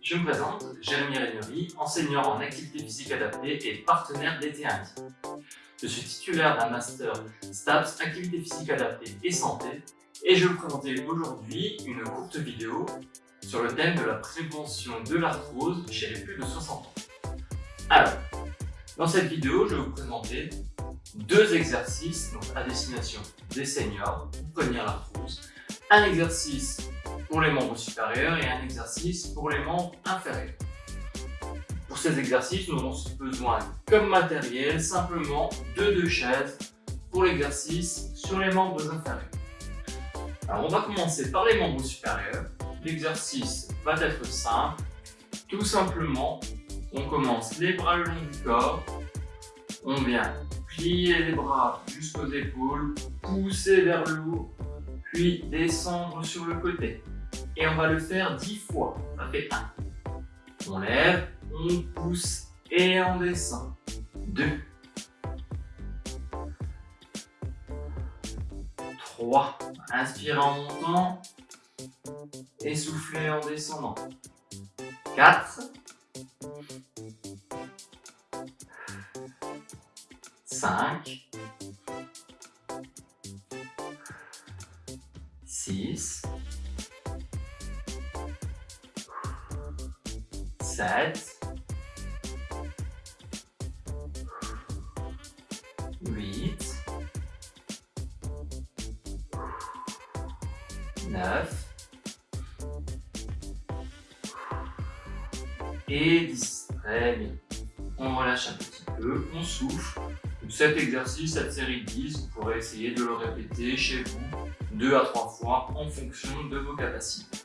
Je me présente, Jérémy Régnery, enseignant en activité physique adaptée et partenaire d'été. Je suis titulaire d'un master STAPS Activité physique adaptée et santé et je vais vous présenter aujourd'hui une courte vidéo sur le thème de la prévention de l'arthrose chez les plus de 60 ans. Alors, dans cette vidéo, je vais vous présenter deux exercices donc à destination des seniors pour prévenir l'arthrose. Un exercice pour les membres supérieurs et un exercice pour les membres inférieurs. Pour ces exercices, nous avons besoin comme matériel simplement de deux chaises pour l'exercice sur les membres inférieurs. Alors on va commencer par les membres supérieurs. L'exercice va être simple. Tout simplement, on commence les bras le long du corps. On vient plier les bras jusqu'aux épaules, pousser vers le haut, puis descendre sur le côté et on va le faire 10 fois. Ça fait 1. On lève, on pousse et on descend. 2. 3. Inspire en montant et soufflez en descendant. 4. 5. 6. 7, 8, 9 et 10. Très bien. On relâche un petit peu, on souffle. cet exercice, cette série de 10, vous pourrez essayer de le répéter chez vous deux à trois fois en fonction de vos capacités.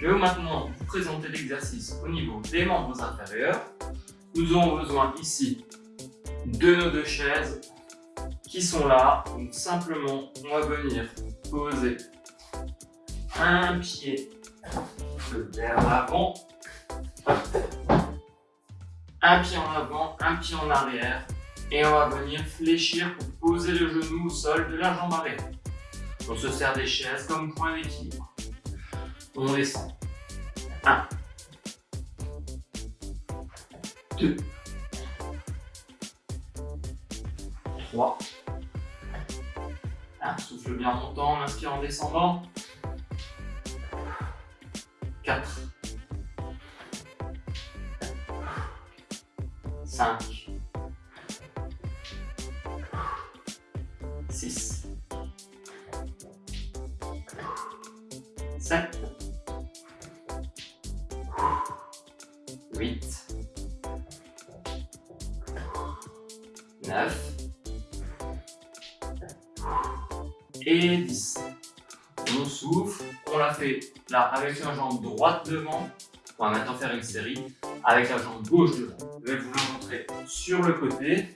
Je vais maintenant vous présenter l'exercice au niveau des membres inférieurs. Nous aurons besoin ici de nos deux chaises qui sont là. Donc simplement, on va venir poser un pied vers l'avant, un pied en avant, un pied en arrière et on va venir fléchir pour poser le genou au sol de la jambe arrière. On se sert des chaises comme point d'équilibre. On descend. 1, 2, 3, 1, souffle bien en montant, on inspire en descendant, 4, 5, 6, 7, et 10. On souffle, on la fait là avec la jambe droite devant. On va maintenant faire une série avec la jambe gauche devant. Je vais vous le montrer sur le côté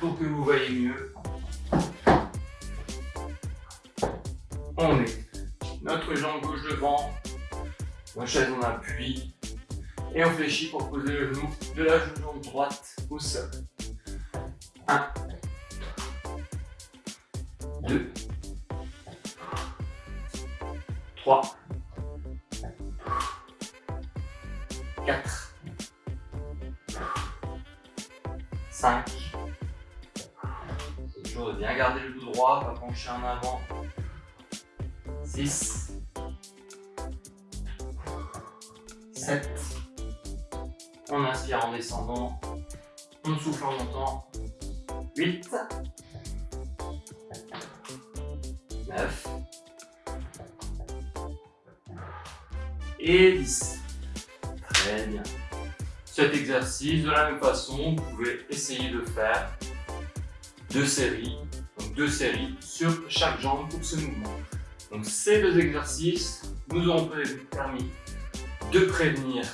pour que vous voyez mieux. On met notre jambe gauche devant, la chaise en appui, et on fléchit pour poser le genou de la jambe droite au sol. 1, 2, 3, 4, 5, c'est toujours de bien garder le dos droit, pas pencher en avant, 6, 7, on inspire en descendant, on souffle en montant, 8, 9 et 10. Très bien. Cet exercice, de la même façon, vous pouvez essayer de faire deux séries, donc deux séries sur chaque jambe pour ce mouvement. Donc ces deux exercices nous auront permis de prévenir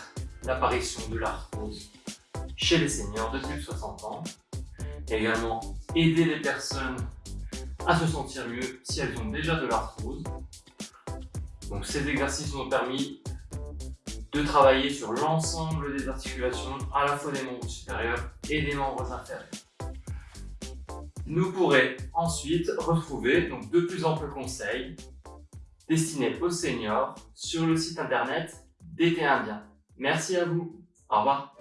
l'apparition de l'arthrose chez les seniors de plus de 60 ans. également aider les personnes à se sentir mieux si elles ont déjà de l'arthrose. Donc ces exercices ont permis de travailler sur l'ensemble des articulations, à la fois des membres supérieurs et des membres inférieurs. Nous pourrons ensuite retrouver donc, de plus amples conseils destinés aux seniors sur le site internet d'été indien. Merci à vous. Au revoir.